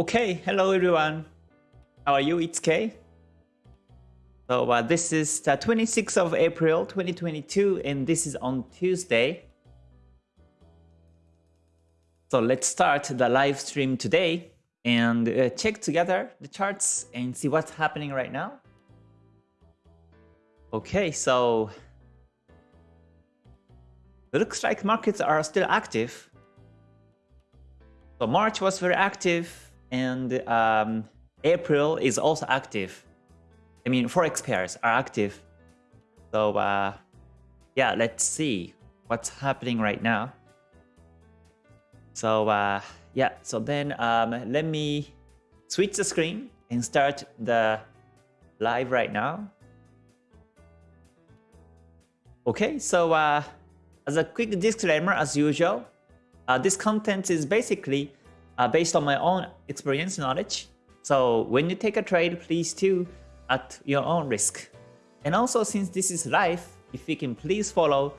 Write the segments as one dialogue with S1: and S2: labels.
S1: Okay, hello everyone. How are you? It's Kay. So uh, this is the 26th of April 2022 and this is on Tuesday. So let's start the live stream today and uh, check together the charts and see what's happening right now. Okay, so it looks like markets are still active. So March was very active and um, April is also active. I mean, forex pairs are active. So uh, yeah, let's see what's happening right now. So uh, yeah, so then um, let me switch the screen and start the live right now. Okay, so uh, as a quick disclaimer, as usual, uh, this content is basically uh, based on my own experience and knowledge. So when you take a trade, please do at your own risk. And also since this is live, if you can please follow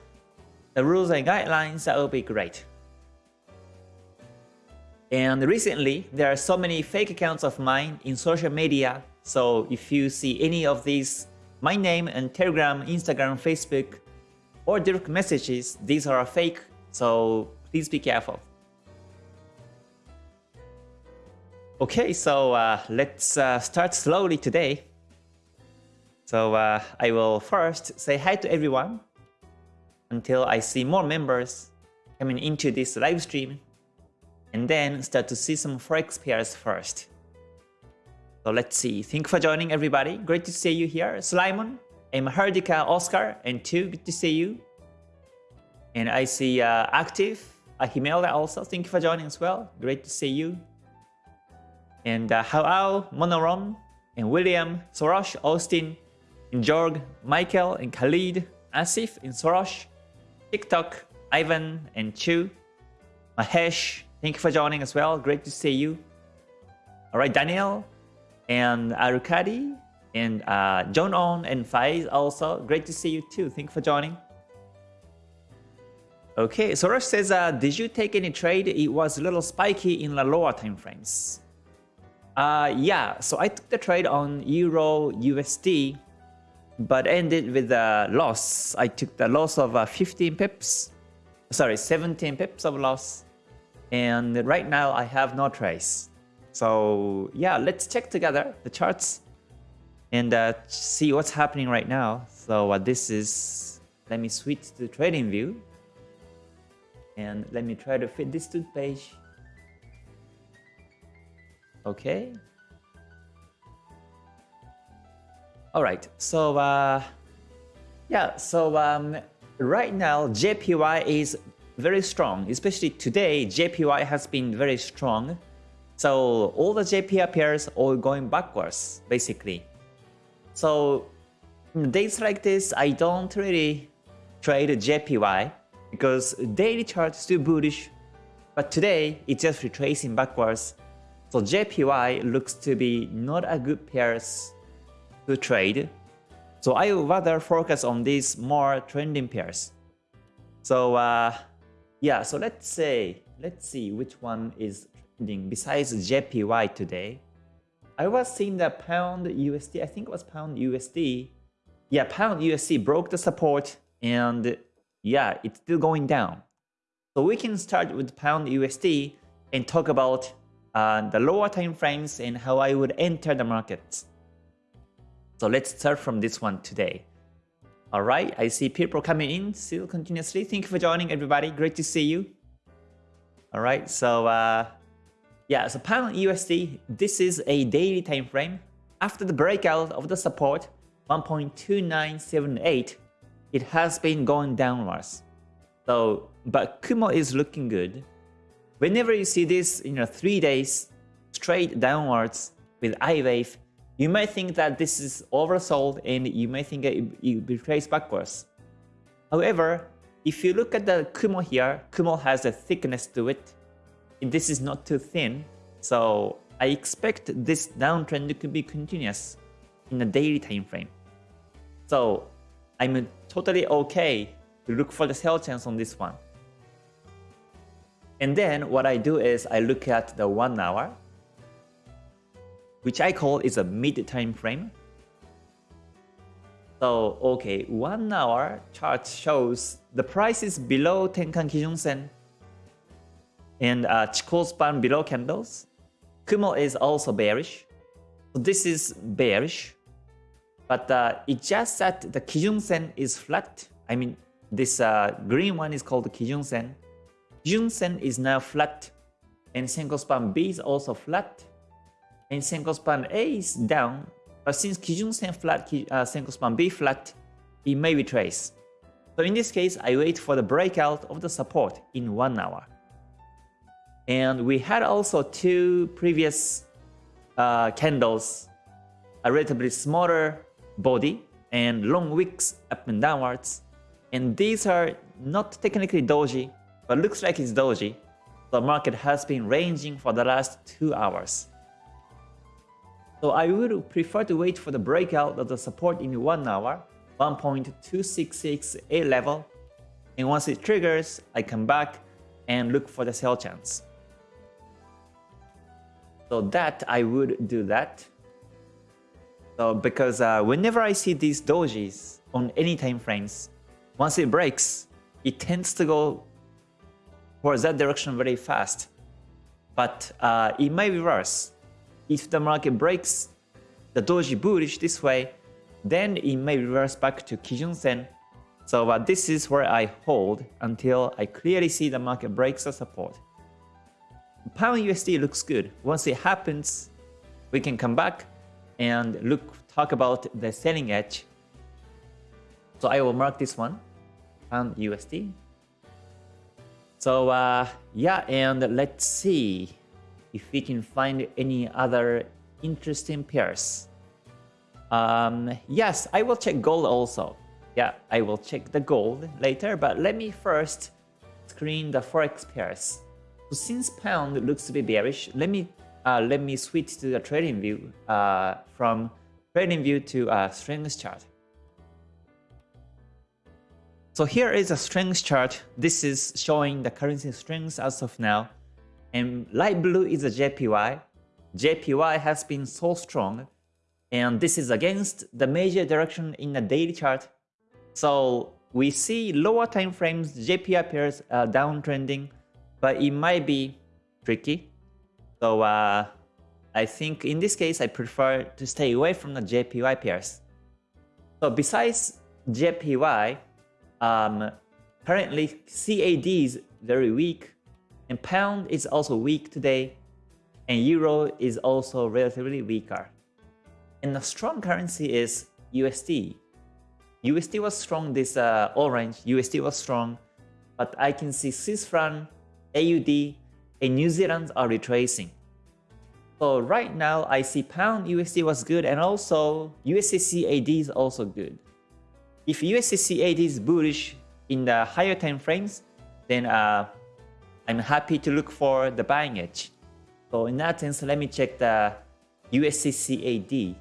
S1: the rules and guidelines, that would be great. And recently, there are so many fake accounts of mine in social media. So if you see any of these, my name and Telegram, Instagram, Facebook, or direct messages, these are fake. So please be careful. Okay, so uh, let's uh, start slowly today. So uh, I will first say hi to everyone until I see more members coming into this live stream and then start to see some forex pairs first. So let's see. Thank you for joining everybody. Great to see you here. Slimon and Mahardika Oscar and two. Good to see you. And I see uh, Active, Ahimelda also. Thank you for joining as well. Great to see you. And uh, Hao Monorom, and William, Soros, Austin, and Jorg, Michael, and Khalid, Asif, and Soros, TikTok, Ivan, and Chu, Mahesh, thank you for joining as well. Great to see you. All right, Daniel, and Arukadi, and uh, John On, and Faiz also. Great to see you too. Thank you for joining. Okay, Soros says, uh, did you take any trade? It was a little spiky in the lower time frames. Uh, yeah, so I took the trade on Euro USD but ended with a loss. I took the loss of uh, 15 pips, sorry, 17 pips of loss. And right now I have no trace. So yeah, let's check together the charts and uh, see what's happening right now. So uh, this is, let me switch to trading view. And let me try to fit this to the page. Okay, All right, so uh, yeah, so um, right now JPY is very strong, especially today JPY has been very strong. So all the JPY pairs are going backwards, basically. So days like this, I don't really trade JPY because daily chart is still bullish, but today it's just retracing backwards. So JPY looks to be not a good pairs to trade. So I would rather focus on these more trending pairs. So uh, yeah, so let's say, let's see which one is trending besides JPY today. I was seeing the pound USD, I think it was pound USD. Yeah, pound USD broke the support and yeah, it's still going down. So we can start with pound USD and talk about uh, the lower time frames and how I would enter the markets. So let's start from this one today. All right, I see people coming in still continuously. Thank you for joining, everybody. Great to see you. All right, so uh, yeah, so pound USD, this is a daily time frame. After the breakout of the support 1.2978, it has been going downwards. So, but Kumo is looking good. Whenever you see this, you know, three days straight downwards with I wave, you may think that this is oversold and you may think it, it betrays backwards. However, if you look at the Kumo here, Kumo has a thickness to it. This is not too thin, so I expect this downtrend to be continuous in a daily time frame. So I'm totally okay to look for the sell chance on this one. And then what I do is I look at the 1 hour which I call is a mid time frame. So, okay, one hour chart shows the price is below Tenkan Kijun Sen and uh, Chikou span below candles. Kumo is also bearish. So this is bearish. But uh, it just that the Kijun Sen is flat. I mean, this uh, green one is called Kijun Sen. Kijun Sen is now flat. And Senko span B is also flat. And Senko span A is down but since Kijun Sen flat, uh, Senko span B flat, it may retrace. So in this case, I wait for the breakout of the support in 1 hour. And we had also two previous uh, candles, a relatively smaller body and long wicks up and downwards. And these are not technically doji, but looks like it's doji. The market has been ranging for the last two hours. So I would prefer to wait for the breakout of the support in 1 hour, 1.2668 level. And once it triggers, I come back and look for the sell chance. So that I would do that. So because uh, whenever I see these dojis on any time frames, once it breaks, it tends to go towards that direction very fast. But uh, it may reverse if the market breaks the doji bullish this way, then it may reverse back to Kijun Sen. So uh, this is where I hold until I clearly see the market breaks the support. Pound USD looks good. Once it happens, we can come back and look talk about the selling edge. So I will mark this one, Pound USD. So uh, yeah, and let's see if we can find any other interesting pairs. Um, yes, I will check gold also. Yeah, I will check the gold later, but let me first screen the forex pairs. So since pound looks to be bearish, let me uh, let me switch to the trading view uh, from trading view to uh, strength chart. So here is a strength chart. This is showing the currency strength as of now. And light blue is a JPY. JPY has been so strong, and this is against the major direction in the daily chart. So we see lower time frames, JPY pairs uh, downtrending, but it might be tricky. So uh, I think in this case, I prefer to stay away from the JPY pairs. So besides JPY, um, currently CAD is very weak and pound is also weak today, and euro is also relatively weaker. And the strong currency is USD. USD was strong this uh, orange, USD was strong, but I can see Swiss franc, AUD, and New Zealand are retracing. So right now I see pound USD was good and also USD CAD is also good. If USD CAD is bullish in the higher time frames, then uh, I'm happy to look for the buying edge. So in that sense, let me check the USD CAD.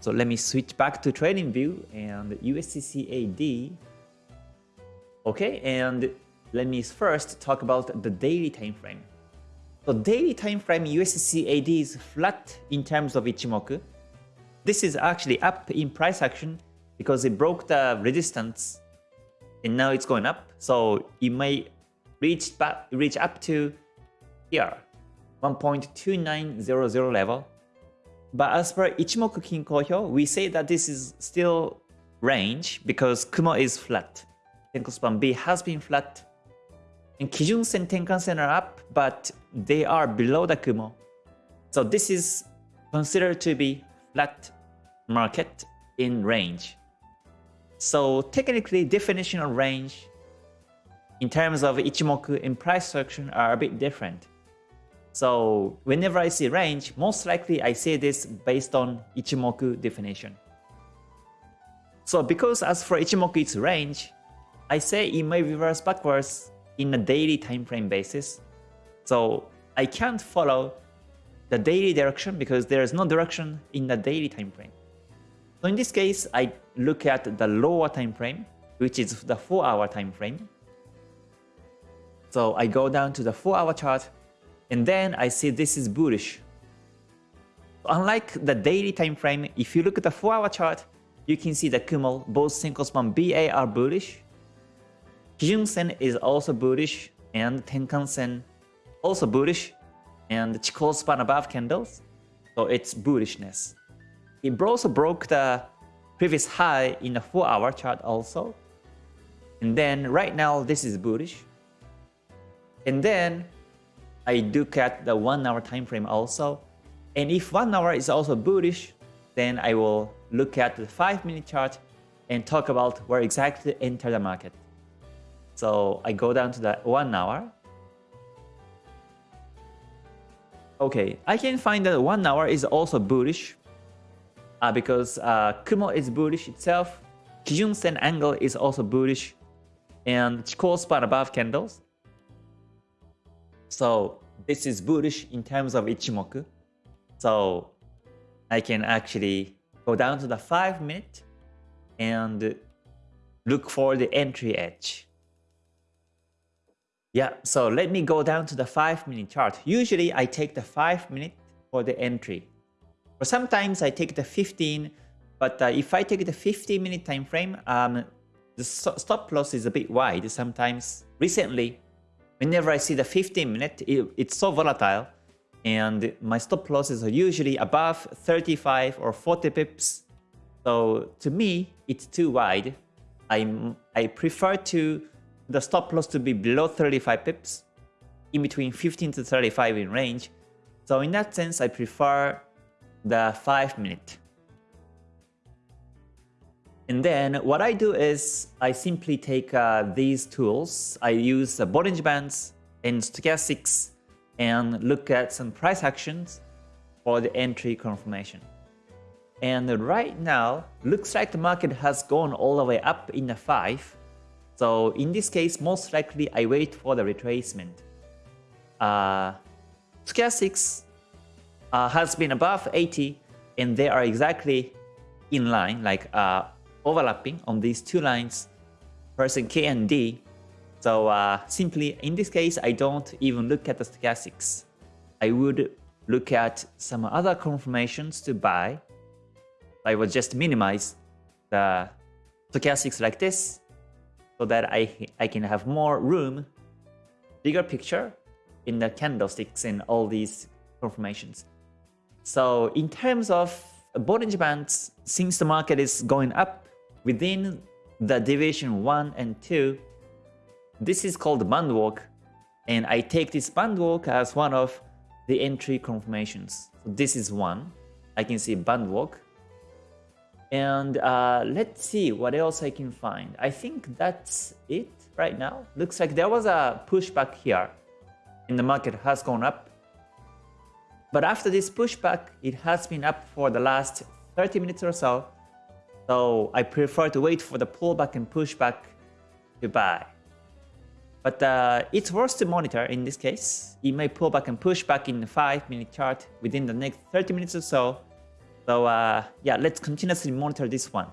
S1: So let me switch back to trading view and USD CAD. Okay, and let me first talk about the daily time frame. So daily time frame USD CAD is flat in terms of Ichimoku. This is actually up in price action because it broke the resistance and now it's going up. So it may reach back, reach up to here, 1.2900 level. But as per Ichimoku Kinko we say that this is still range because Kumo is flat. Tenko span B has been flat. And Kijun Sen Tenkan Sen are up, but they are below the Kumo. So this is considered to be flat market in range. So technically definition of range in terms of Ichimoku in price action are a bit different. So whenever I see range, most likely I see this based on Ichimoku definition. So because as for Ichimoku it's range, I say it may reverse backwards in a daily time frame basis. So I can't follow the daily direction because there is no direction in the daily time frame. So in this case, I look at the lower time frame, which is the 4 hour time frame. So I go down to the 4 hour chart And then I see this is bullish. Unlike the daily time frame, if you look at the 4-hour chart, you can see the Kumo, both Senko Span BA are bullish. Kijun Sen is also bullish, and Tenkan Sen also bullish, and Chikou Span above candles, so it's bullishness. It also broke the previous high in the 4-hour chart also. And then right now this is bullish. And then I look at the 1 hour time frame also. And if 1 hour is also bullish, then I will look at the 5 minute chart and talk about where exactly to enter the market. So I go down to the 1 hour. Okay, I can find that 1 hour is also bullish uh, because uh, Kumo is bullish itself, Kijun Sen angle is also bullish, and Chikou span above candles. So this is bullish in terms of Ichimoku. So I can actually go down to the 5 minute and look for the entry edge. Yeah, so let me go down to the 5 minute chart. Usually I take the 5 minute for the entry. Or sometimes I take the 15, but uh, if I take the 15 minute time frame, um, the stop loss is a bit wide sometimes. Recently, whenever I see the 15 minute, it, it's so volatile and my stop losses are usually above 35 or 40 pips. So to me, it's too wide. I I prefer to the stop loss to be below 35 pips, in between 15 to 35 in range. So in that sense, I prefer the 5 minute. And then what I do is I simply take uh, these tools. I use the Bollinger Bands and Stochastics and look at some price actions for the entry confirmation. And right now, looks like the market has gone all the way up in the 5. So in this case, most likely I wait for the retracement. Uh, Stochastics uh, has been above 80 and they are exactly in line, like uh, overlapping on these two lines, percent K and D. So uh, simply in this case, I don't even look at the stochastics. I would look at some other confirmations to buy. I would just minimize the stochastics like this so that I, I can have more room, bigger picture in the candlesticks and all these confirmations. So in terms of Bollinger Bands, since the market is going up within the division 1 and 2, this is called band walk, and I take this band walk as one of the entry confirmations. So this is one. I can see band walk. And uh, let's see what else I can find. I think that's it right now. Looks like there was a pushback here and the market has gone up but after this pushback, it has been up for the last 30 minutes or so. So I prefer to wait for the pullback and pushback to buy. But uh, it's worth to monitor in this case. It may pull back and push back in the 5 minute chart within the next 30 minutes or so. So uh, yeah, let's continuously monitor this one.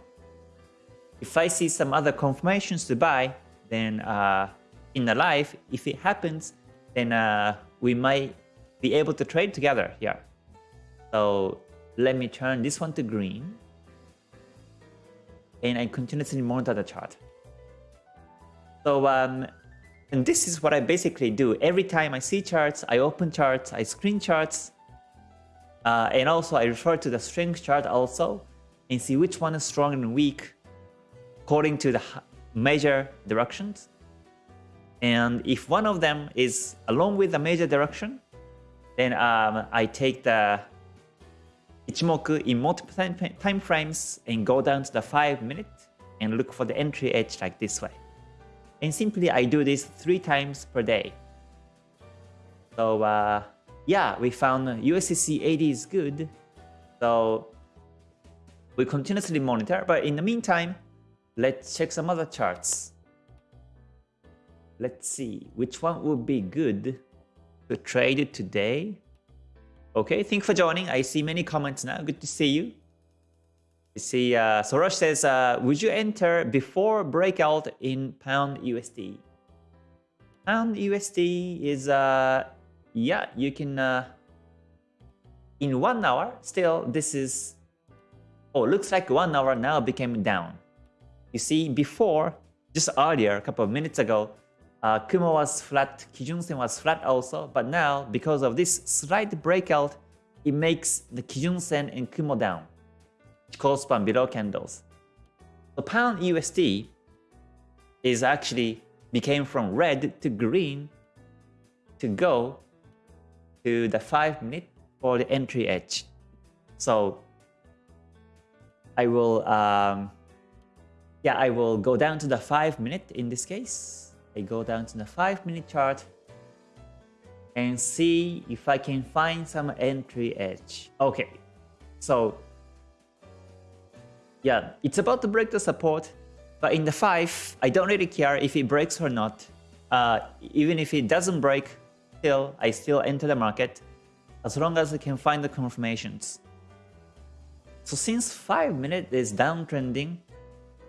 S1: If I see some other confirmations to buy, then uh, in the live, if it happens, then uh, we might be able to trade together here. So let me turn this one to green. And I continuously monitor the chart. So um, and this is what I basically do. Every time I see charts, I open charts, I screen charts. Uh, and also I refer to the strength chart also and see which one is strong and weak according to the major directions. And if one of them is along with the major direction, then um, I take the Ichimoku in multiple time, frames and go down to the 5 minute and look for the entry edge like this way. And simply I do this 3 times per day. So uh, yeah, we found USD CAD is good. So we continuously monitor, but in the meantime, let's check some other charts. Let's see which one would be good to trade today. Okay, thank you for joining. I see many comments now. Good to see you. You see, uh, Soros says, uh, would you enter before breakout in Pound USD? Pound USD is uh, yeah, you can, uh, in one hour, still this is, oh, looks like one hour now became down. You see, before, just earlier, a couple of minutes ago, uh, Kumo was flat, Kijun-sen was flat also, but now, because of this slight breakout, it makes the Kijun-sen and Kumo down, Chikou span below candles. The pound USD is actually became from red to green to go to the 5 minute for the entry edge. So I will, um, yeah, I will go down to the 5 minute in this case. I go down to the 5 minute chart and see if I can find some entry edge. Okay, so yeah, it's about to break the support, but in the 5, I don't really care if it breaks or not. Uh, even if it doesn't break, still, I still enter the market as long as I can find the confirmations. So since 5 minute is downtrending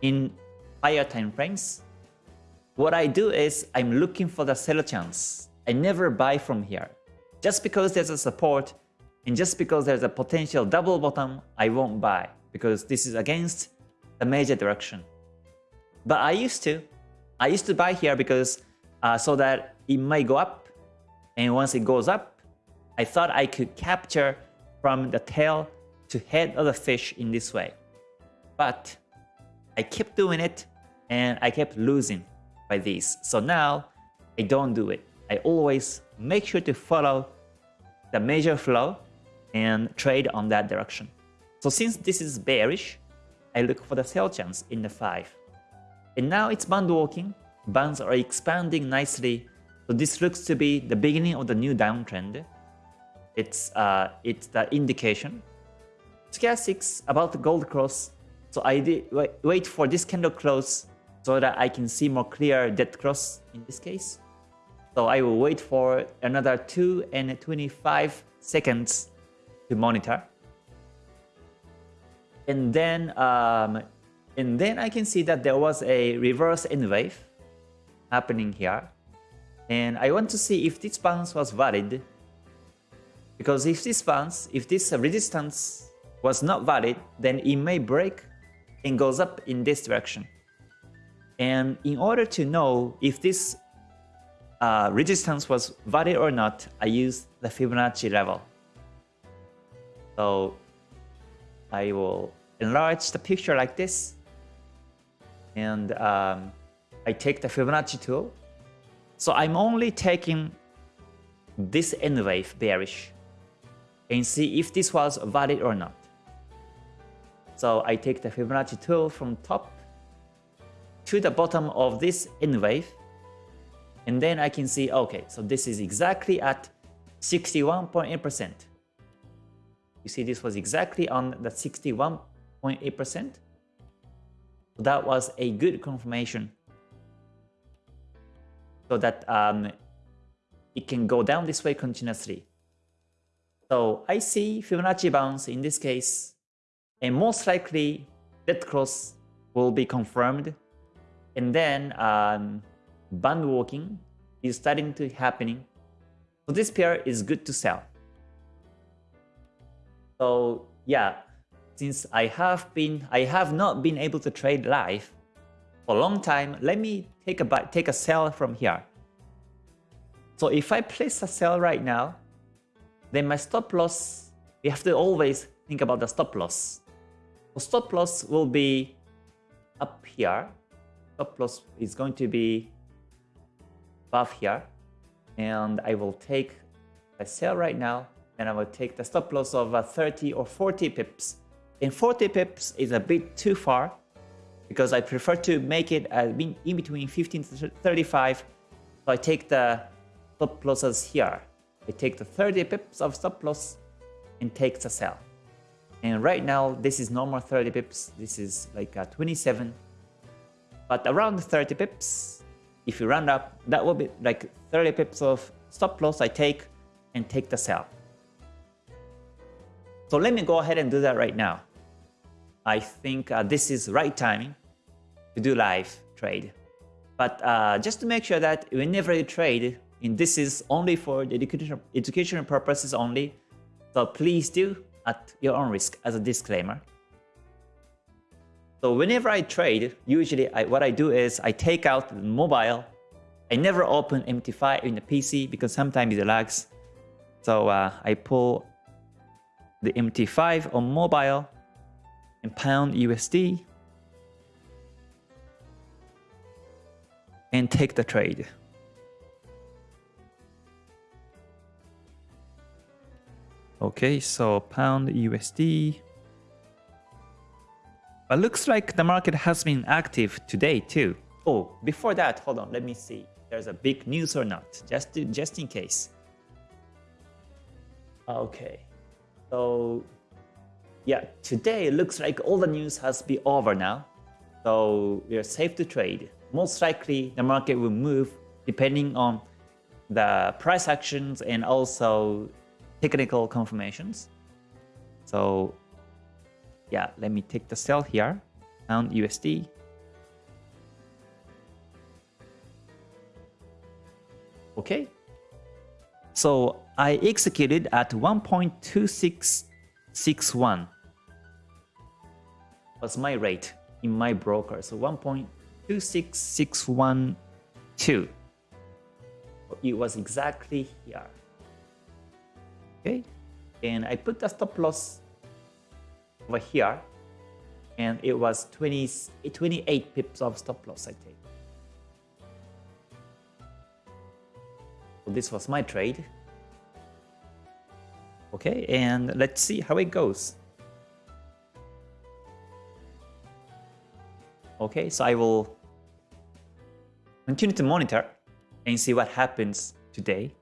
S1: in higher time frames, what I do is I'm looking for the sell chance. I never buy from here. Just because there's a support and just because there's a potential double bottom, I won't buy because this is against the major direction. But I used to. I used to buy here because uh, so that it might go up and once it goes up, I thought I could capture from the tail to head of the fish in this way. But I kept doing it and I kept losing by these. So now I don't do it. I always make sure to follow the major flow and trade on that direction. So since this is bearish, I look for the sell chance in the 5. And now it's band walking. Bands are expanding nicely. So this looks to be the beginning of the new downtrend. It's uh, it's the indication. Stochastics about the gold cross. So I wait for this candle close so that I can see more clear dead cross in this case. So I will wait for another 2 and 25 seconds to monitor. And then um, and then I can see that there was a reverse N wave happening here. And I want to see if this bounce was valid. Because if this bounce, if this resistance was not valid, then it may break and goes up in this direction. And in order to know if this uh, resistance was valid or not, I use the Fibonacci level. So I will enlarge the picture like this. And um, I take the Fibonacci tool. So I'm only taking this N wave bearish and see if this was valid or not. So I take the Fibonacci tool from top to the bottom of this N wave and then I can see, okay, so this is exactly at 61.8%. You see this was exactly on the 61.8%. So that was a good confirmation so that um, it can go down this way continuously. So I see Fibonacci bounce in this case, and most likely that cross will be confirmed. And then um, band walking is starting to happening. So this pair is good to sell. So yeah, since I have been I have not been able to trade live for a long time, let me take a take a sell from here. So if I place a sell right now, then my stop loss, you have to always think about the stop loss. So stop loss will be up here. Stop loss is going to be above here. And I will take a sell right now and I will take the stop loss of uh, 30 or 40 pips. And 40 pips is a bit too far because I prefer to make it uh, in between 15 to 35. So I take the stop losses here. I take the 30 pips of stop loss and take the sell. And right now, this is normal 30 pips. This is like a uh, 27. But around 30 pips, if you round up, that will be like 30 pips of stop loss I take and take the sell. So let me go ahead and do that right now. I think uh, this is right timing to do live trade. But uh, just to make sure that whenever you trade, And this is only for the education, educational purposes only. So please do at your own risk as a disclaimer. So whenever I trade, usually I, what I do is I take out the mobile. I never open MT5 in the PC because sometimes it lags. So uh, I pull the MT5 on mobile and pound USD and take the trade. Okay, so pound USD. But looks like the market has been active today too. Oh, before that, hold on, let me see. There's a big news or not, just to, just in case. Okay, so yeah, today it looks like all the news has been over now. So we are safe to trade. Most likely the market will move depending on the price actions and also technical confirmations. So yeah, let me take the sell here, pound USD. Okay. So I executed at 1.2661 was my rate in my broker. So 1.26612. It was exactly here. Okay. And I put the stop loss over here. And it was 20, 28 pips of stop loss I take. So this was my trade. Okay, and let's see how it goes. Okay, so I will continue to monitor and see what happens today.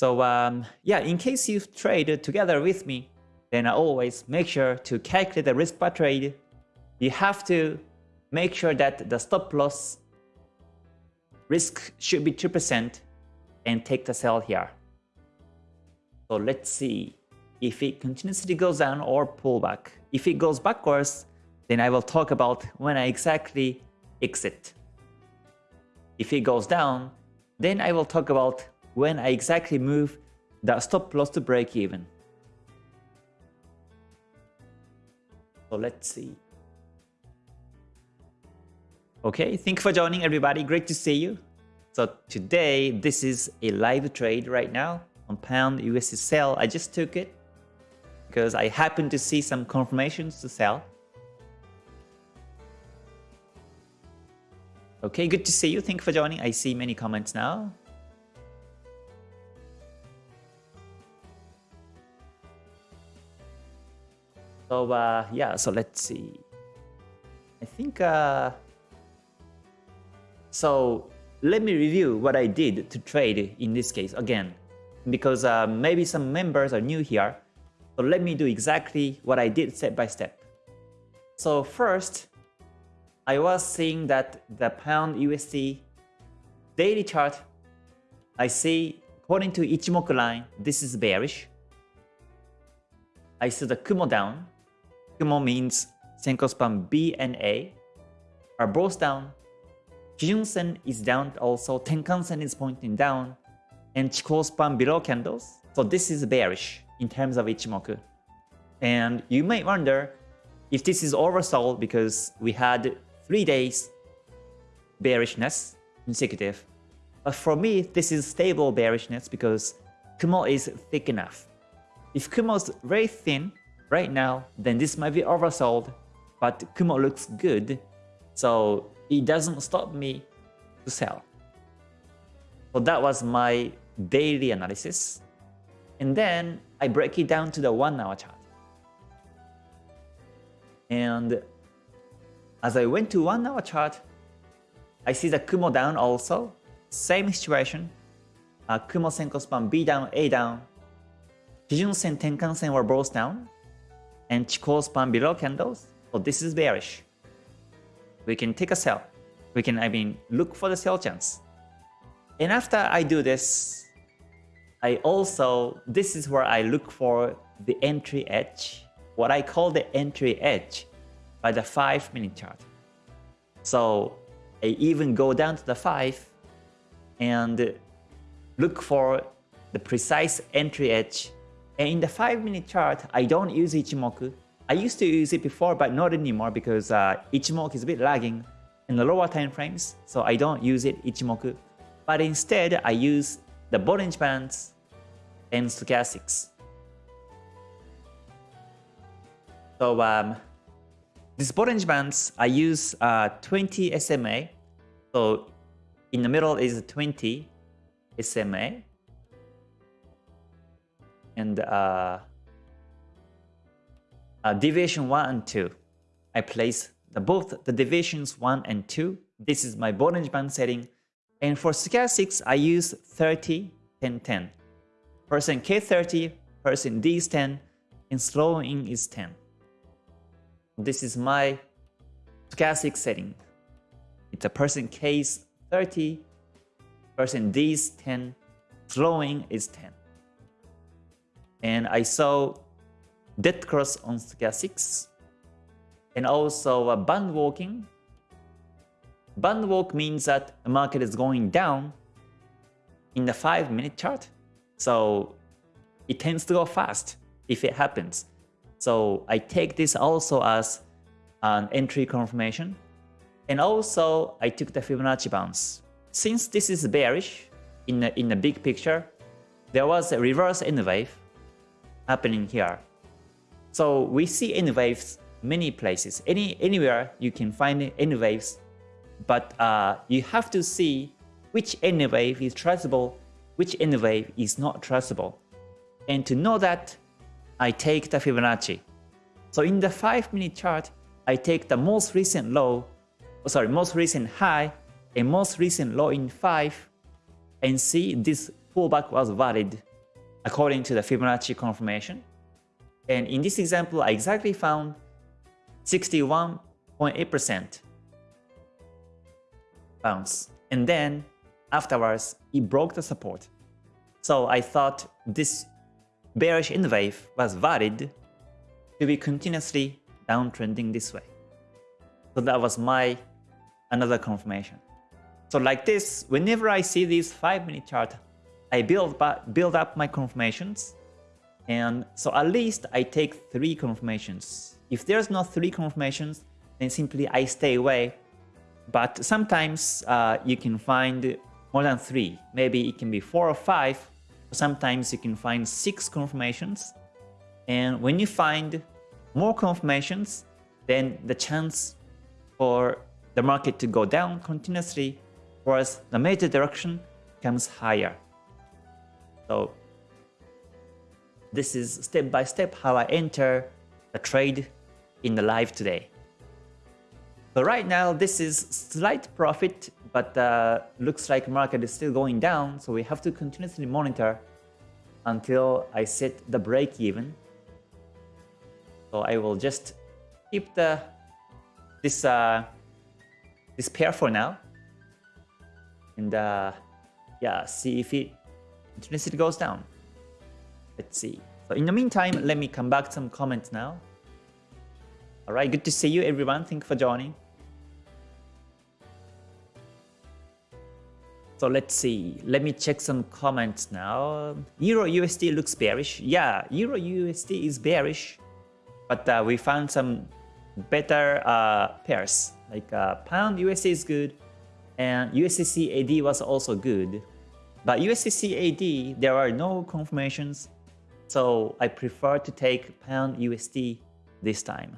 S1: So um, yeah, in case you trade together with me, then I always make sure to calculate the risk per trade. You have to make sure that the stop loss risk should be 2% and take the sell here. So let's see if it continuously goes down or pull back. If it goes backwards, then I will talk about when I exactly exit. If it goes down, then I will talk about when I exactly move that stop loss to break even. So let's see. Okay, thank you for joining everybody. Great to see you. So today, this is a live trade right now on pound USD sell. I just took it because I happened to see some confirmations to sell. Okay, good to see you. Thank you for joining. I see many comments now. So uh, yeah, so let's see. I think uh, so. Let me review what I did to trade in this case again, because uh, maybe some members are new here. So let me do exactly what I did step by step. So first, I was seeing that the pound USD daily chart, I see according to Ichimoku line, this is bearish. I see the Kumo down, Kumo means Senko span B and A are both down. Kijun Sen is down also, Tenkan Sen is pointing down, and Chikou span below candles. So this is bearish in terms of Ichimoku. And you may wonder if this is oversold because we had 3 days bearishness consecutive. But for me, this is stable bearishness because Kumo is thick enough. If Kumo is very thin, right now, then this might be oversold, but Kumo looks good, so it doesn't stop me to sell. So that was my daily analysis. And then I break it down to the one hour chart. And as I went to one hour chart, I see the Kumo down also. Same situation. Uh, Kumo Senko span B down, A down. Kijun Sen, Tenkan Sen were both down and Chikou span below candles. So this is bearish. We can take a sell. We can, I mean, look for the sell chance. And after I do this, I also, this is where I look for the entry edge, what I call the entry edge by the 5 minute chart. So I even go down to the 5 and look for the precise entry edge. And in the 5 minute chart, I don't use Ichimoku. I used to use it before, but not anymore because uh, Ichimoku is a bit lagging in the lower time frames. So I don't use it Ichimoku. But instead, I use the Bollinger Bands and stochastics. So um, these Bollinger Bands, I use uh, 20 SMA. So in the middle is 20 SMA. And uh, uh, deviation 1 and 2. I place the, both the deviations 1 and 2. This is my Bollinger Band setting. And for stochastics, I use 30, 10, 10. Person K30, percent D is 10, and slowing is 10. This is my stochastic setting. It's a percent K is 30, percent D is 10, slowing is 10. And I saw dead cross on stochastics and also uh, a band walking. Band walk means that the market is going down in the 5 minute chart. So it tends to go fast if it happens. So I take this also as an entry confirmation. And also I took the Fibonacci bounce. Since this is bearish in the, in the big picture, there was a reverse N wave happening here. So we see N waves many places. Any Anywhere you can find N waves, but uh, you have to see which N wave is traceable, which N wave is not traceable. And to know that, I take the Fibonacci. So in the 5 minute chart, I take the most recent low, oh, sorry, most recent high and most recent low in 5 and see this pullback was valid according to the Fibonacci confirmation. And in this example, I exactly found 61.8% bounce. And then afterwards, it broke the support. So I thought this bearish N wave was valid to be continuously downtrending this way. So that was my another confirmation. So like this, whenever I see this 5 minute chart, I build, build up my confirmations. And so at least I take 3 confirmations if there's not three confirmations, then simply I stay away. But sometimes uh, you can find more than three. Maybe it can be four or five. Sometimes you can find six confirmations. And when you find more confirmations, then the chance for the market to go down continuously towards the major direction comes higher. So this is step by step how I enter a trade in the live today. So right now, this is slight profit, but uh, looks like market is still going down. So we have to continuously monitor until I set the break even. So I will just keep the this uh, this pair for now, and uh, yeah, see if it continuously goes down. Let's see. So in the meantime, let me come back some comments now. All right, good to see you, everyone. Thank you for joining. So let's see. Let me check some comments now. Euro USD looks bearish. Yeah, Euro USD is bearish, but uh, we found some better uh, pairs. Like uh, Pound USD is good, and USD CAD was also good. But USD CAD, there are no confirmations, so I prefer to take Pound USD this time.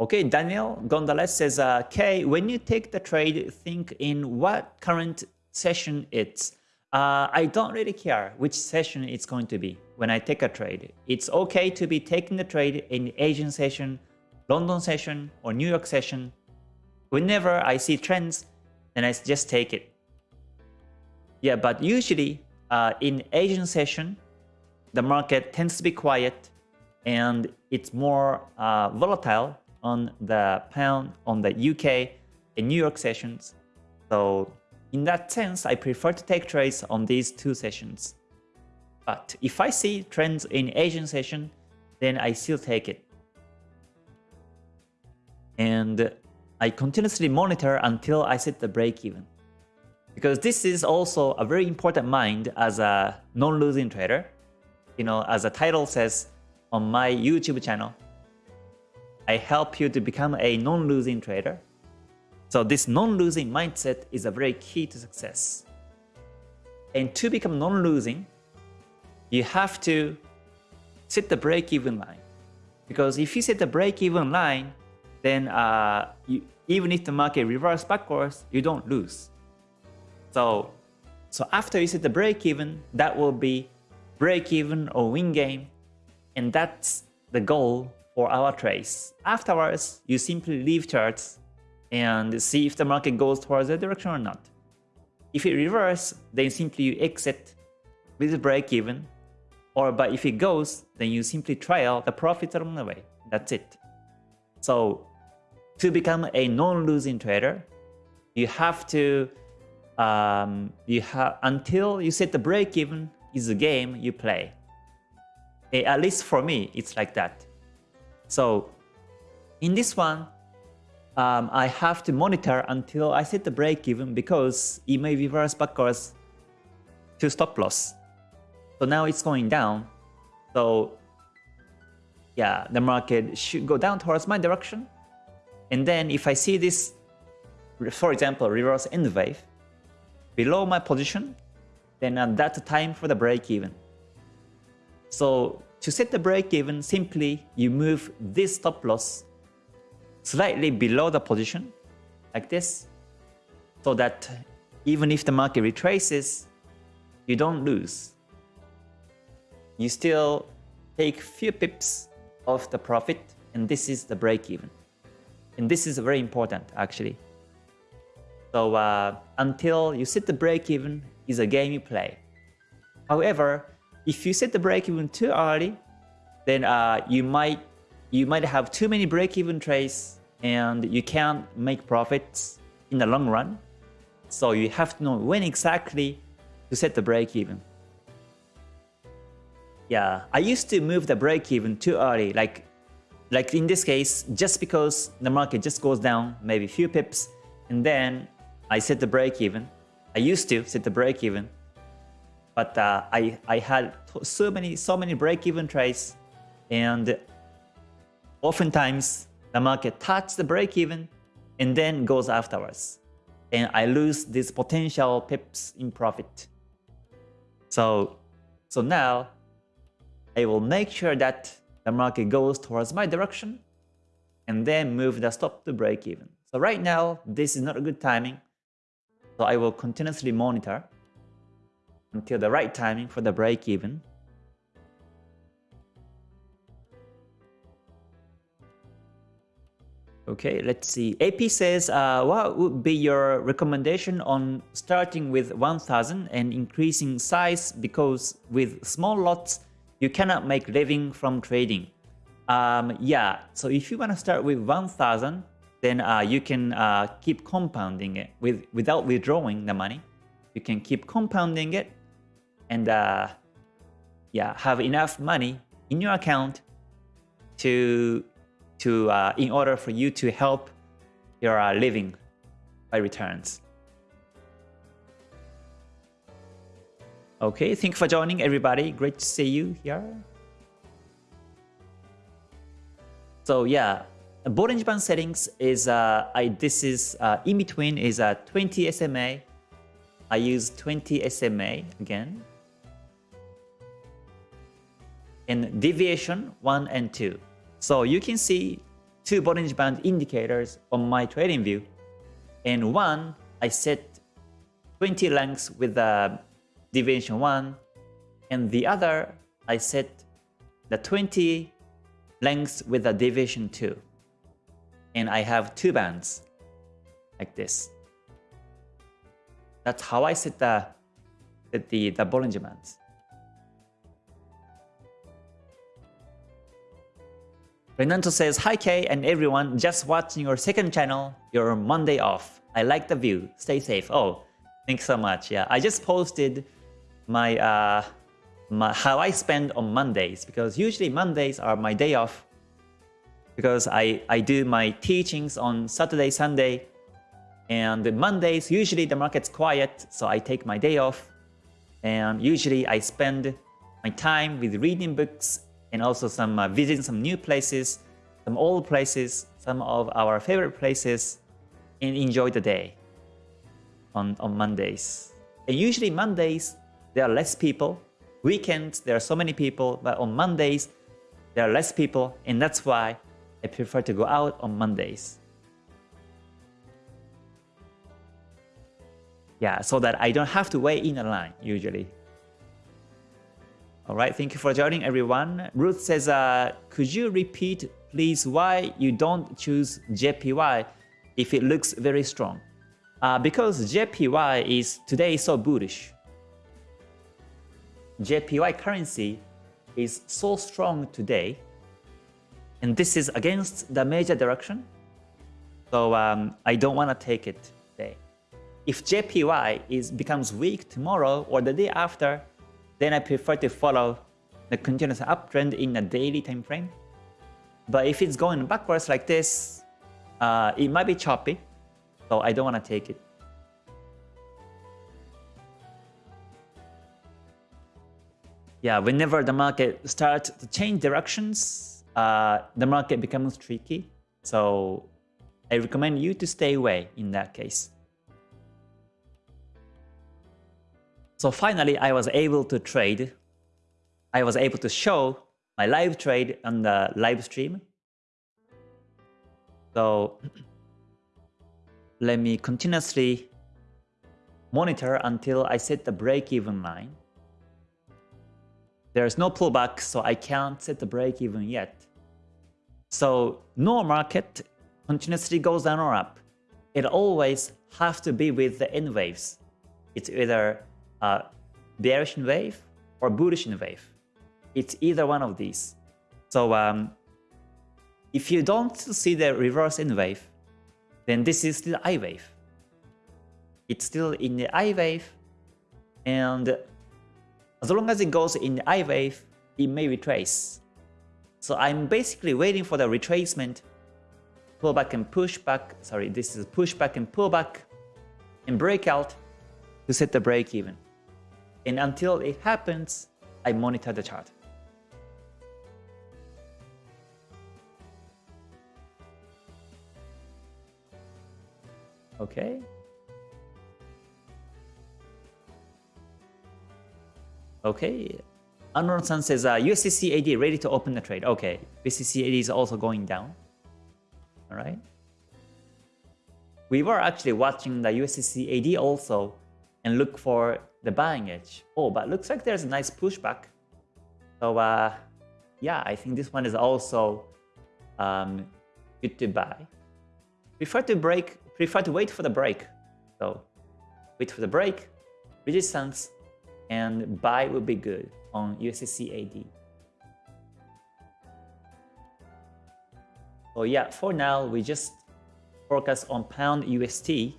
S1: Okay, Daniel Gonzalez says, uh, when you take the trade, think in what current session it's. Uh, I don't really care which session it's going to be when I take a trade. It's okay to be taking the trade in Asian session, London session, or New York session. Whenever I see trends, then I just take it. Yeah, but usually uh, in Asian session, the market tends to be quiet and it's more uh, volatile on the pound, on the UK, and New York sessions. So in that sense, I prefer to take trades on these two sessions. But if I see trends in Asian session, then I still take it. And I continuously monitor until I set the break even. Because this is also a very important mind as a non-losing trader. You know, as the title says on my YouTube channel, I help you to become a non-losing trader. So this non-losing mindset is a very key to success. And to become non-losing, you have to set the break-even line. Because if you set the break-even line, then uh, you, even if the market reverses backwards, you don't lose. So, so after you set the break-even, that will be break-even or win game, and that's the goal for our trades. Afterwards, you simply leave charts and see if the market goes towards that direction or not. If it reverses, then simply you exit with the break-even or but if it goes, then you simply trail the profits along the way. That's it. So to become a non-losing trader, you have to um, you have until you set the break even is the game you play. At least for me, it's like that. So in this one, um, I have to monitor until I set the break even because it may reverse backwards to stop loss. So now it's going down. So yeah, the market should go down towards my direction. And then if I see this, for example, reverse N wave below my position, then at that time for the break even. So to set the break even, simply you move this stop loss slightly below the position like this so that even if the market retraces, you don't lose you still take few pips of the profit and this is the break even. And this is very important actually. So uh, until you set the break even is a game you play. However, if you set the break even too early, then uh, you might you might have too many break even trades and you can't make profits in the long run. So you have to know when exactly to set the break even. Yeah, I used to move the break even too early. Like, like in this case, just because the market just goes down maybe a few pips, and then I set the break even. I used to set the break even, but uh, I I had so many so many break even trades, and oftentimes the market touches the break even and then goes afterwards, and I lose these potential pips in profit. So so now I will make sure that the market goes towards my direction and then move the stop to break even. So right now, this is not a good timing. So I will continuously monitor until the right timing for the break even. Okay, let's see. AP says, uh, what would be your recommendation on starting with 1000 and increasing size because with small lots, you cannot make living from trading. Um, yeah, so if you want to start with 1000, then uh, you can uh, keep compounding it with without withdrawing the money. You can keep compounding it and uh, yeah, have enough money in your account to to uh, in order for you to help your uh, living by returns. Okay, thank you for joining everybody. Great to see you here. So yeah, Bollinger Band settings is uh, I this is uh, in between is a uh, 20 SMA. I use 20 SMA again. And deviation 1 and 2. So you can see two Bollinger Band indicators on my TradingView. And one, I set 20 lengths with a deviation 1 and the other I set the 20 lengths with a division 2 and I have two bands like this. That's how I set the, the, the Bollinger Bands. Renato says, Hi Kay and everyone, just watching your second channel, your Monday off. I like the view. Stay safe. Oh, thanks so much. Yeah, I just posted my, uh, my how I spend on Mondays because usually Mondays are my day off because I, I do my teachings on Saturday, Sunday, and Mondays, usually the market's quiet, so I take my day off. And usually I spend my time with reading books and also some uh, visiting some new places, some old places, some of our favorite places, and enjoy the day on, on Mondays. And usually Mondays, there are less people. Weekends, there are so many people, but on Mondays, there are less people, and that's why I prefer to go out on Mondays. Yeah, so that I don't have to wait in a line usually. All right, thank you for joining everyone. Ruth says, uh, could you repeat please why you don't choose JPY if it looks very strong? Uh, because JPY is today so bullish. JPY currency is so strong today and this is against the major direction. So um, I don't want to take it today. If JPY is becomes weak tomorrow or the day after, then I prefer to follow the continuous uptrend in a daily time frame. But if it's going backwards like this, uh, it might be choppy. So I don't want to take it. Yeah, whenever the market starts to change directions, uh, the market becomes tricky. So I recommend you to stay away in that case. So finally, I was able to trade. I was able to show my live trade on the live stream. So let me continuously monitor until I set the break-even line. There's no pullback, so I can't set the break-even yet. So no market continuously goes down or up. It always have to be with the N waves. It's either a bearish wave or bullish wave. It's either one of these. So um, if you don't see the reverse N wave, then this is still I wave. It's still in the I wave, and as long as it goes in the I wave, it may retrace. So I'm basically waiting for the retracement, pullback and pushback. Sorry, this is pushback and pullback and breakout to set the break even. And until it happens, I monitor the chart. Okay. Okay, Unknown-san says, uh, USD CAD ready to open the trade. Okay, USD CAD is also going down. All right. We were actually watching the USD CAD also and look for the buying edge. Oh, but looks like there's a nice pushback. So uh, yeah, I think this one is also um, good to buy. Prefer to break, prefer to wait for the break. So wait for the break, resistance, and buy would be good on USDC So yeah, for now, we just focus on pound USD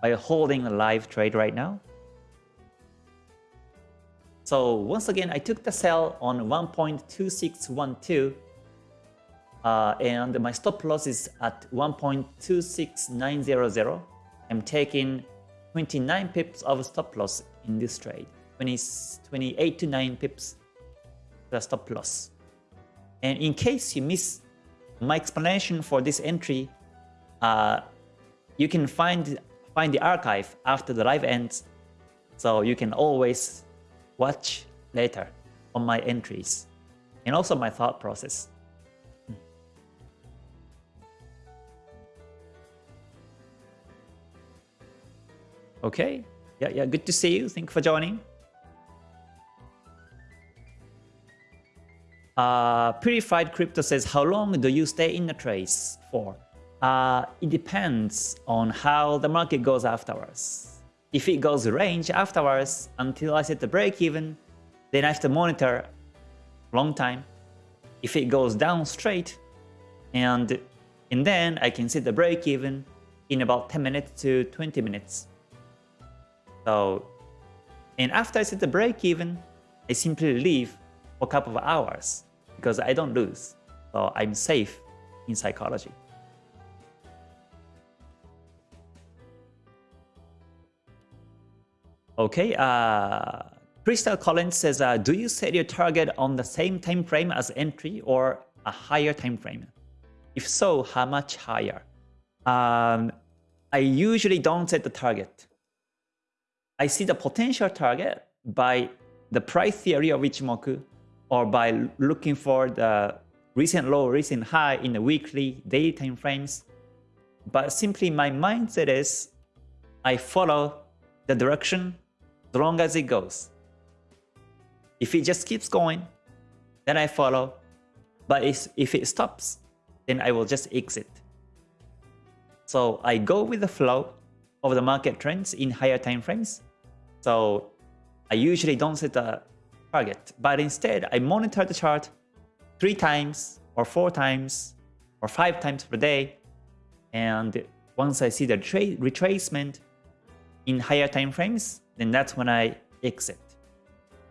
S1: by holding a live trade right now. So once again, I took the sell on 1.2612 uh, and my stop loss is at 1.26900. I'm taking 29 pips of stop loss in this trade. 20, 28 to 9 pips the stop loss. And in case you miss my explanation for this entry, uh, you can find find the archive after the live ends, so you can always watch later on my entries and also my thought process. Okay, yeah, yeah, good to see you. Thank you for joining. Uh, Purified Crypto says, how long do you stay in the trace for? Uh, it depends on how the market goes afterwards. If it goes range afterwards until I set the break even, then I have to monitor long time. if it goes down straight, and, and then I can set the break even in about 10 minutes to 20 minutes. So, and after I set the break even, I simply leave for a couple of hours because I don't lose. So I'm safe in psychology. Okay, uh, Crystal Collins says, uh, do you set your target on the same time frame as entry or a higher time frame? If so, how much higher? Um, I usually don't set the target. I see the potential target by the price theory of Ichimoku or by looking for the recent low, recent high in the weekly, daily time frames. But simply my mindset is I follow the direction as long as it goes. If it just keeps going, then I follow. But if it stops, then I will just exit. So I go with the flow of the market trends in higher time frames. So I usually don't set a target, but instead I monitor the chart three times or four times or five times per day. And once I see the retracement in higher time frames, then that's when I exit.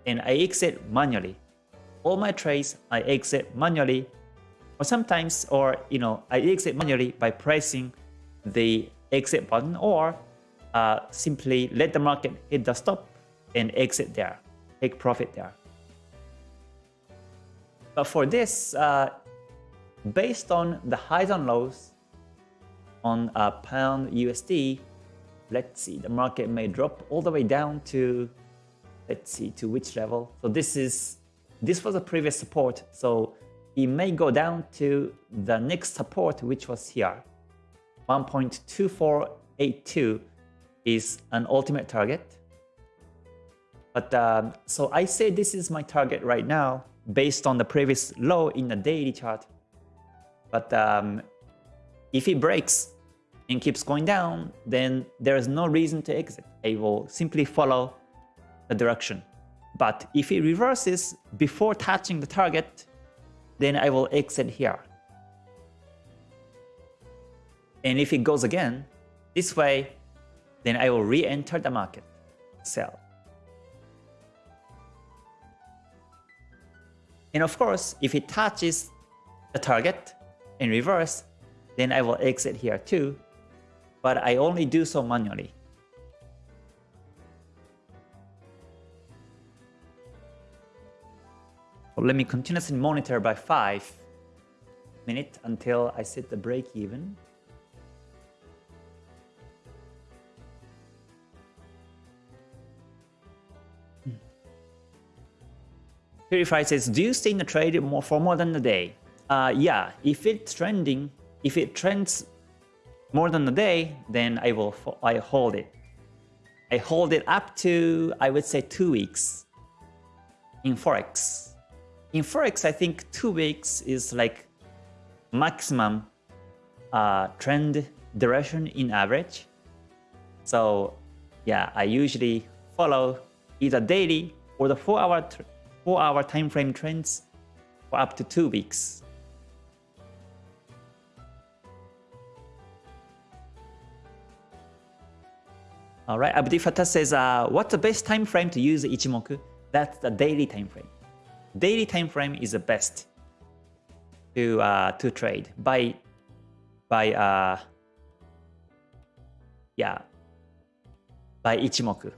S1: And I exit manually. All my trades I exit manually or sometimes or you know I exit manually by pressing the exit button or uh, simply let the market hit the stop and exit there, take profit there. But for this, uh, based on the highs and lows on a pound USD, let's see, the market may drop all the way down to, let's see, to which level. So this is, this was a previous support. So it may go down to the next support, which was here. 1.2482 is an ultimate target. But um, so I say this is my target right now based on the previous low in the daily chart. But um, if it breaks and keeps going down, then there is no reason to exit. I will simply follow the direction. But if it reverses before touching the target, then I will exit here. And if it goes again, this way, then I will re-enter the market, sell. And of course, if it touches the target in reverse, then I will exit here too, but I only do so manually. let me continuously monitor by 5 minutes until I set the break even. Purify says, do you stay in the trade more for more than a day? Uh, yeah, if it's trending, if it trends more than a day, then I will I hold it. I hold it up to, I would say, two weeks in Forex. In Forex, I think two weeks is like maximum uh, trend duration in average. So yeah, I usually follow either daily or the 4 hour 4 hour time frame trends for up to 2 weeks. Alright, Abdi Fatah says, uh, what's the best time frame to use Ichimoku? That's the daily time frame. Daily time frame is the best to uh, to trade by by uh, yeah by Ichimoku.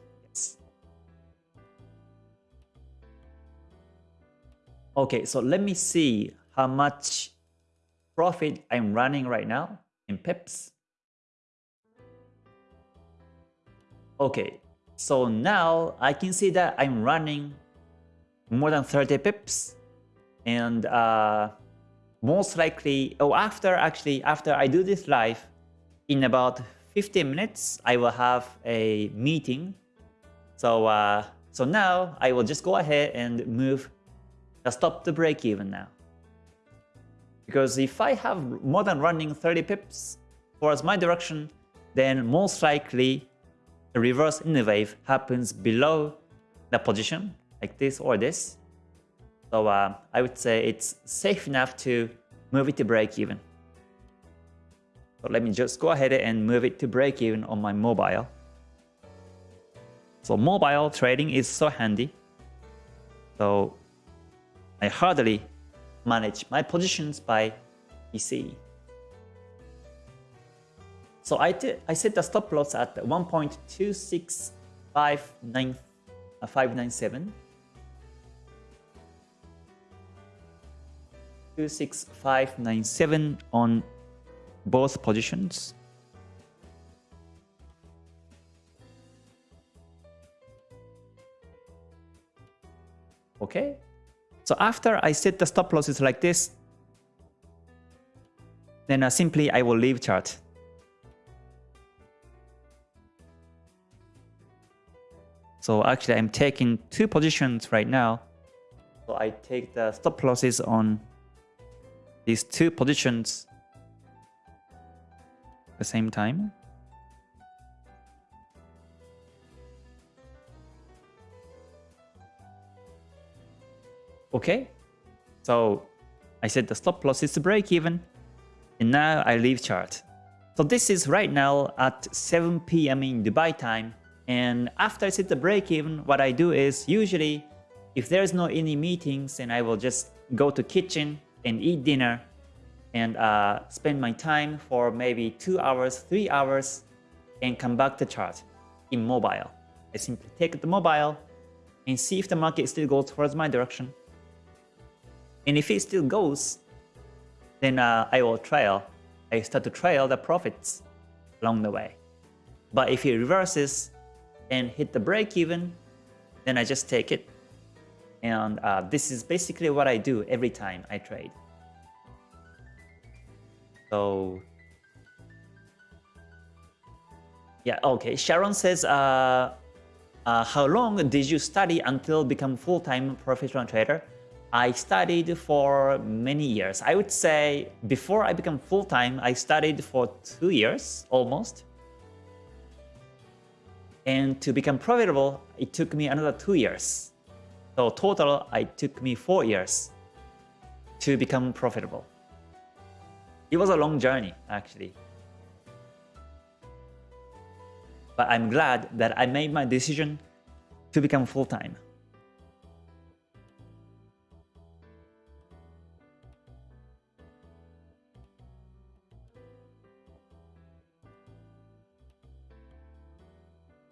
S1: Okay, so let me see how much profit I'm running right now in pips. Okay, so now I can see that I'm running more than 30 pips and uh, most likely, oh, after actually, after I do this live, in about 15 minutes, I will have a meeting. So, uh, so now I will just go ahead and move just stop the break even now. Because if I have more than running 30 pips towards my direction, then most likely a reverse in the wave happens below the position, like this or this. So uh, I would say it's safe enough to move it to break even. So let me just go ahead and move it to break even on my mobile. So mobile trading is so handy. So I hardly manage my positions by PC. So I, I set the stop loss at 1.26597. Uh, 26597 on both positions. Okay. So after I set the stop losses like this, then uh, simply I will leave chart. So actually I'm taking two positions right now. So I take the stop losses on these two positions at the same time. Okay, so I said the stop loss is the break even, and now I leave chart. So this is right now at 7 p.m. in Dubai time, and after I set the break even, what I do is usually if there's no any meetings, then I will just go to kitchen and eat dinner and uh, spend my time for maybe two hours, three hours, and come back to chart in mobile. I simply take the mobile and see if the market still goes towards my direction. And if it still goes, then uh, I will trail. I start to trail the profits along the way. But if it reverses and hit the break even, then I just take it. And uh, this is basically what I do every time I trade. So yeah, okay. Sharon says, uh, uh, how long did you study until become full-time professional trader? I studied for many years. I would say before I became full-time, I studied for two years almost. And to become profitable, it took me another two years. So total, it took me four years to become profitable. It was a long journey, actually. But I'm glad that I made my decision to become full-time.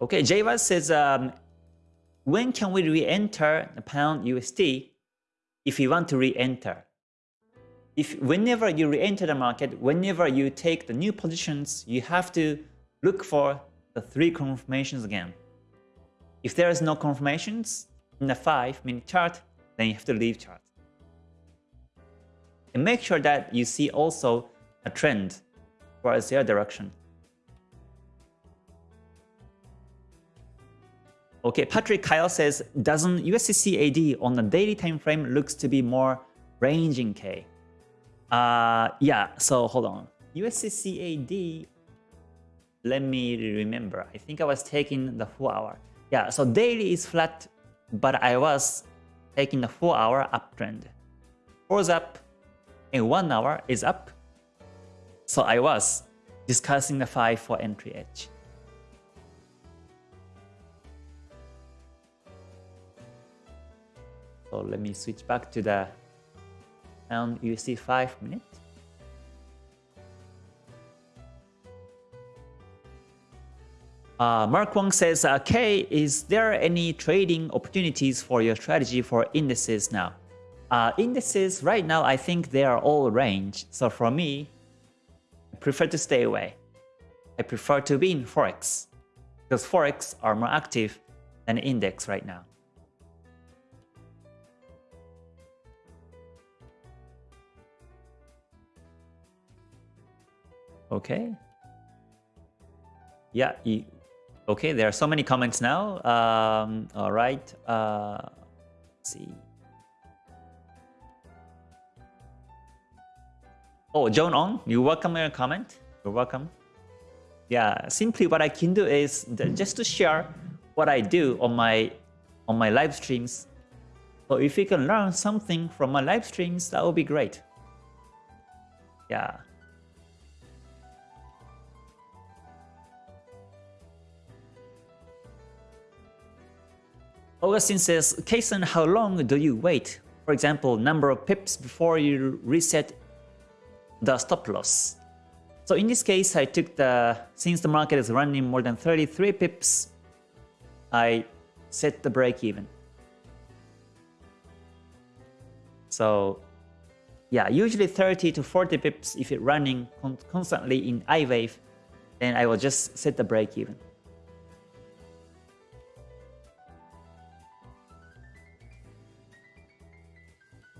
S1: Okay, Java says, um, when can we re-enter the pound USD if we want to re-enter? If whenever you re-enter the market, whenever you take the new positions, you have to look for the three confirmations again. If there is no confirmations in the 5 minute chart, then you have to leave chart. And make sure that you see also a trend towards your direction. Okay, Patrick Kyle says, doesn't USD on the daily time frame looks to be more ranging K? Uh, yeah, so hold on. USD let me remember. I think I was taking the 4 hour. Yeah, so daily is flat, but I was taking the 4 hour uptrend. 4 is up, and 1 hour is up. So I was discussing the 5 for entry edge. So let me switch back to the and you see 5 minutes. Uh, Mark Wong says, uh, K, is there any trading opportunities for your strategy for indices now? Uh, indices right now, I think they are all range. So for me, I prefer to stay away. I prefer to be in Forex because Forex are more active than index right now. Okay. Yeah. You, okay. There are so many comments now. Um, all right. Uh, see. Oh, John On, you welcome your comment. You're welcome. Yeah. Simply, what I can do is just to share what I do on my on my live streams. So if you can learn something from my live streams, that would be great. Yeah. Augustine says, K-san, how long do you wait? For example, number of pips before you reset the stop loss. So in this case, I took the, since the market is running more than 33 pips, I set the break even. So yeah, usually 30 to 40 pips if it's running con constantly in I wave, then I will just set the break even.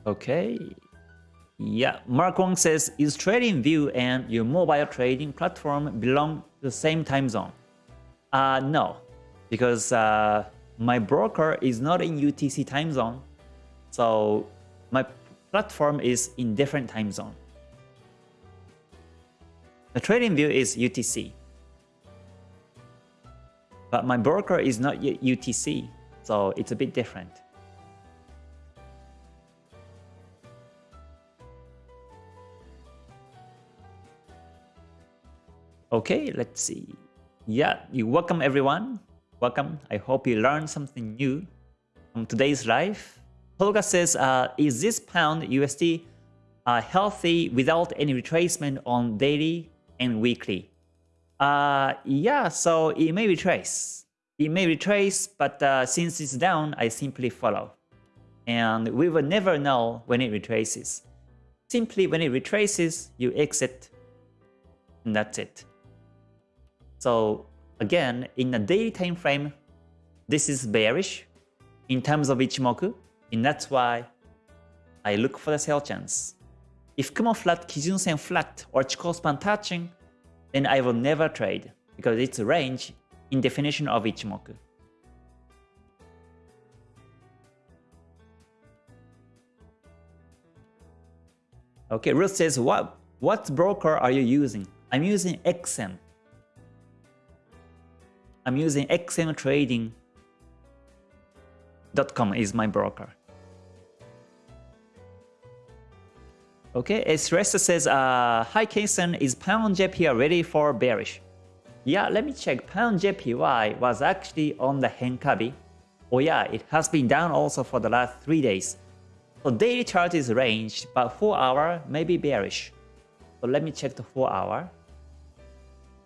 S1: Okay. Yeah, Mark Wong says, is TradingView and your mobile trading platform belong to the same time zone? Uh, no, because uh, my broker is not in UTC time zone. So my platform is in different time zone. The TradingView is UTC. But my broker is not UTC, so it's a bit different. Okay, let's see. Yeah, you welcome everyone. Welcome. I hope you learned something new from today's live. Tolga says, uh, is this pound USD uh, healthy without any retracement on daily and weekly? Uh, yeah, so it may retrace. It may retrace, but uh, since it's down, I simply follow. And we will never know when it retraces. Simply when it retraces, you exit, and that's it. So again, in the daily time frame, this is bearish in terms of Ichimoku, and that's why I look for the sell chance. If Kumo flat, Kijun Sen flat, or Chikou span touching, then I will never trade because it's a range in definition of Ichimoku. Okay, Ruth says, what, what broker are you using? I'm using XM. I'm using xmtrading.com is my broker. Okay, Esresta says, uh, Hi K-san, is Pound JPY ready for bearish? Yeah, let me check. Pound JPY was actually on the Henkabi. Oh yeah, it has been down also for the last 3 days. So daily chart is ranged, but 4 hour may be bearish. So let me check the 4 hour.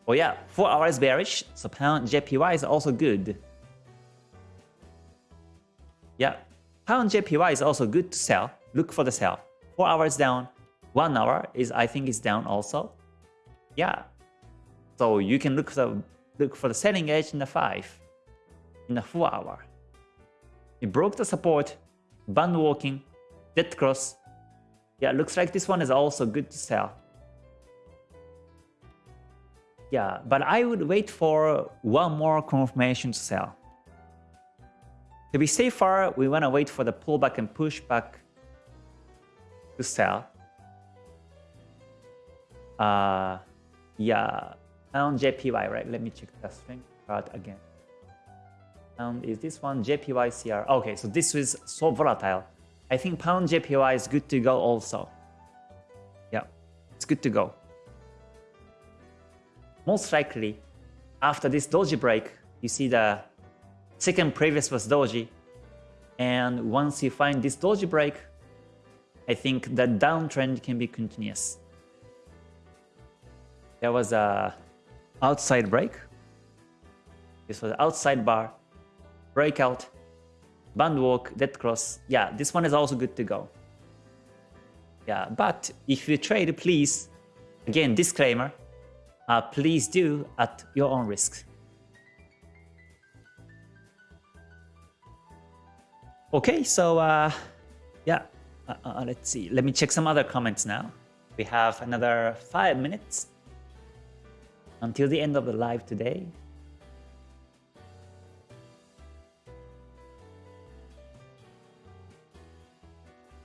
S1: Oh yeah, 4 hours bearish, so pound JPY is also good. Yeah, pound JPY is also good to sell. Look for the sell. 4 hours down, 1 hour is I think is down also. Yeah. So you can look for the look for the selling edge in the 5 in the 4 hour. It broke the support, band walking, dead cross. Yeah, looks like this one is also good to sell. Yeah, but I would wait for one more confirmation to sell. To be safer, we want to wait for the pullback and pushback to sell. Uh, yeah, pound JPY, right? Let me check the strength chart again. Pound is this one JPY CR? Okay, so this is so volatile. I think pound JPY is good to go also. Yeah, it's good to go most likely after this doji break, you see the second previous was doji. And once you find this doji break, I think the downtrend can be continuous. There was a outside break. This was outside bar, breakout, band walk, dead cross. Yeah, this one is also good to go. Yeah, but if you trade, please, again, disclaimer, uh, please do at your own risk. Okay, so uh, yeah, uh, uh, let's see. Let me check some other comments now. We have another five minutes until the end of the live today.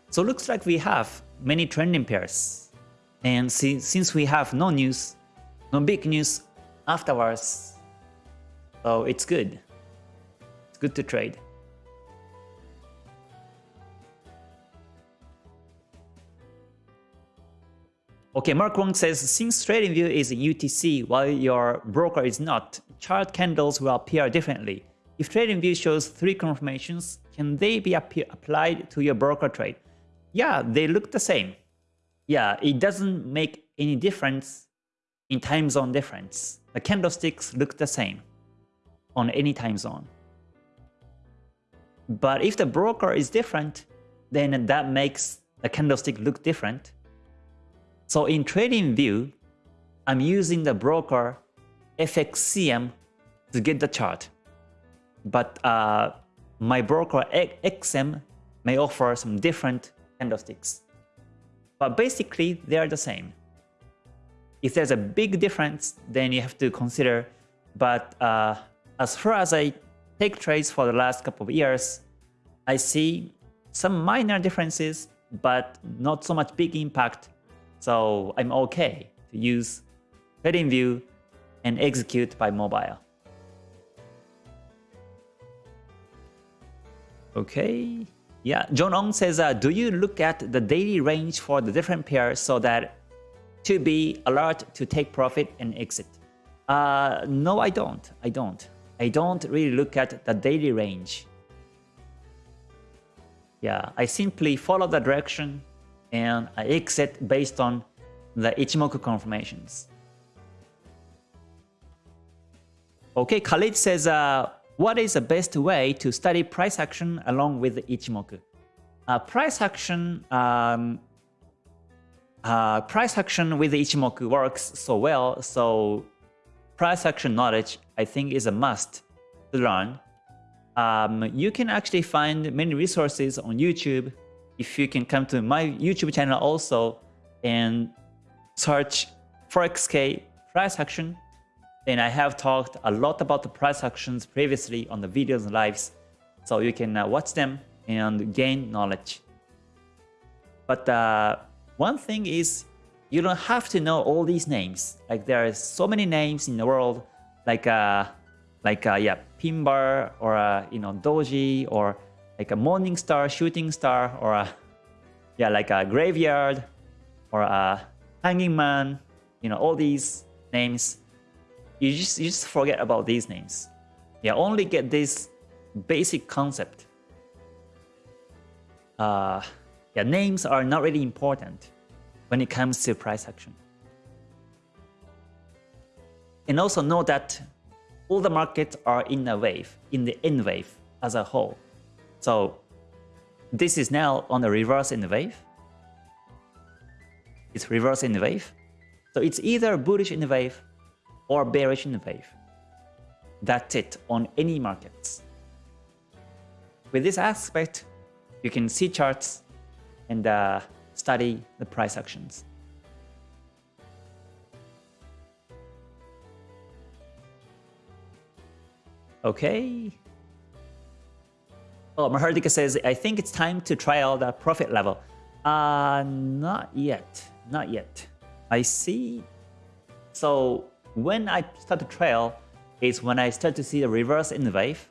S1: So looks like we have many trending pairs. And since we have no news, no big news afterwards. So it's good. It's good to trade. Okay, Mark Wong says, since TradingView is UTC while your broker is not, chart candles will appear differently. If TradingView shows three confirmations, can they be applied to your broker trade? Yeah, they look the same. Yeah, it doesn't make any difference in time zone difference. The candlesticks look the same on any time zone. But if the broker is different, then that makes the candlestick look different. So in TradingView, I'm using the broker FXCM to get the chart. But uh, my broker XM may offer some different candlesticks. But basically, they are the same. If there's a big difference, then you have to consider. But uh, as far as I take trades for the last couple of years, I see some minor differences, but not so much big impact. So I'm okay to use TradingView and execute by mobile. Okay. Yeah, John Ong says, uh, do you look at the daily range for the different pairs so that to be alert to take profit and exit? Uh, no, I don't. I don't. I don't really look at the daily range. Yeah, I simply follow the direction and I exit based on the Ichimoku confirmations. Okay, Khalid says, uh, what is the best way to study price action along with Ichimoku? Uh, price action um, uh, price action with Ichimoku works so well, so price action knowledge I think is a must to learn. Um, you can actually find many resources on YouTube if you can come to my YouTube channel also and search ForexK price action and I have talked a lot about the price actions previously on the videos and lives, so you can uh, watch them and gain knowledge. But uh, one thing is, you don't have to know all these names. Like there are so many names in the world, like uh, like uh, yeah, Pinbar or uh, you know doji or like a morning star, shooting star, or a, yeah, like a graveyard or a hanging man. You know all these names you just you just forget about these names. Yeah, only get this basic concept. Uh, yeah, names are not really important when it comes to price action. And also know that all the markets are in a wave, in the N wave as a whole. So this is now on the reverse in the wave. It's reverse the wave. So it's either bullish in the wave or bearish in the wave. That's it on any markets. With this aspect, you can see charts and uh, study the price actions. Okay. Oh, Mahardika says, I think it's time to try out the profit level. Uh, not yet. Not yet. I see. So when I start to trail is when I start to see the reverse in the wave.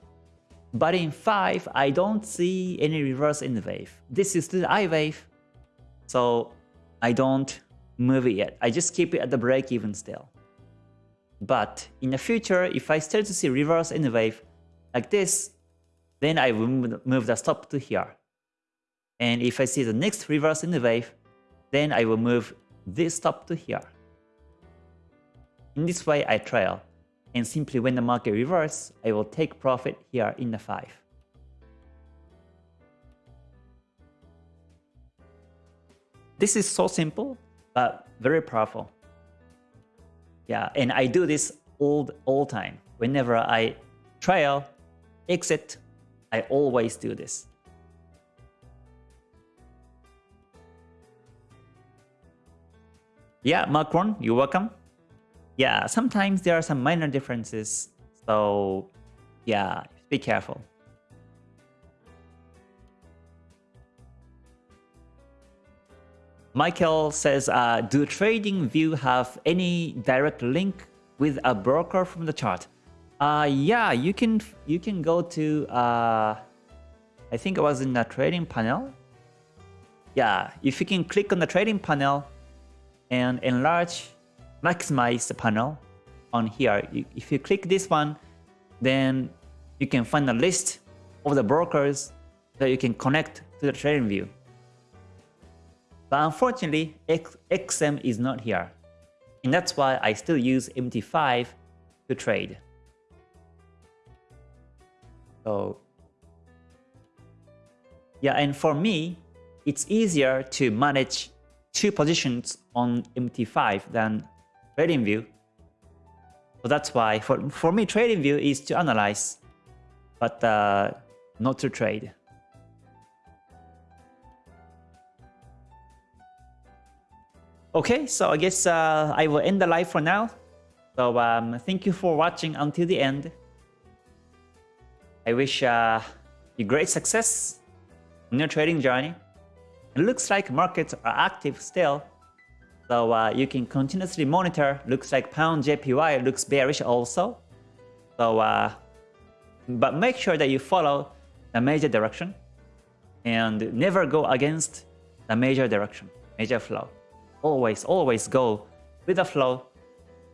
S1: But in 5, I don't see any reverse in the wave. This is the I wave, so I don't move it yet. I just keep it at the break even still. But in the future, if I start to see reverse in the wave like this, then I will move the stop to here. And if I see the next reverse in the wave, then I will move this stop to here. In this way, I trail, and simply when the market reverses, I will take profit here in the 5. This is so simple, but very powerful. Yeah, and I do this all all time. Whenever I trail, exit, I always do this. Yeah, Macron, you're welcome yeah, sometimes there are some minor differences. So yeah, be careful. Michael says, uh, do TradingView have any direct link with a broker from the chart? Uh, yeah, you can you can go to uh, I think it was in the trading panel. Yeah, if you can click on the trading panel and enlarge, maximize the panel on here. If you click this one, then you can find a list of the brokers that you can connect to the TradingView. But unfortunately, XM is not here. And that's why I still use MT5 to trade. So yeah, and for me, it's easier to manage two positions on MT5 than TradingView. So that's why for, for me, TradingView is to analyze, but uh, not to trade. Okay, so I guess uh, I will end the live for now. So um, thank you for watching until the end. I wish uh, you great success in your trading journey. It looks like markets are active still, so uh, you can continuously monitor. Looks like pound JPY looks bearish also. So, uh, but make sure that you follow the major direction and never go against the major direction, major flow. Always, always go with the flow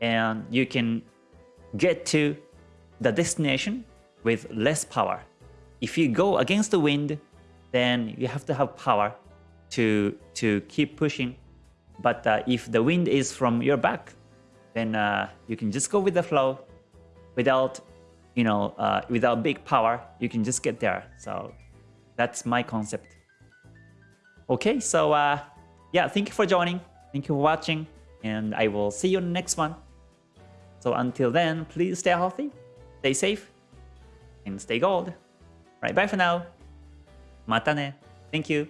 S1: and you can get to the destination with less power. If you go against the wind, then you have to have power to to keep pushing. But uh, if the wind is from your back, then uh, you can just go with the flow without, you know, uh, without big power, you can just get there. So that's my concept. Okay, so uh, yeah, thank you for joining. Thank you for watching and I will see you in the next one. So until then, please stay healthy, stay safe, and stay gold. Right. bye for now. Mata ne. Thank you.